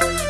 Bye.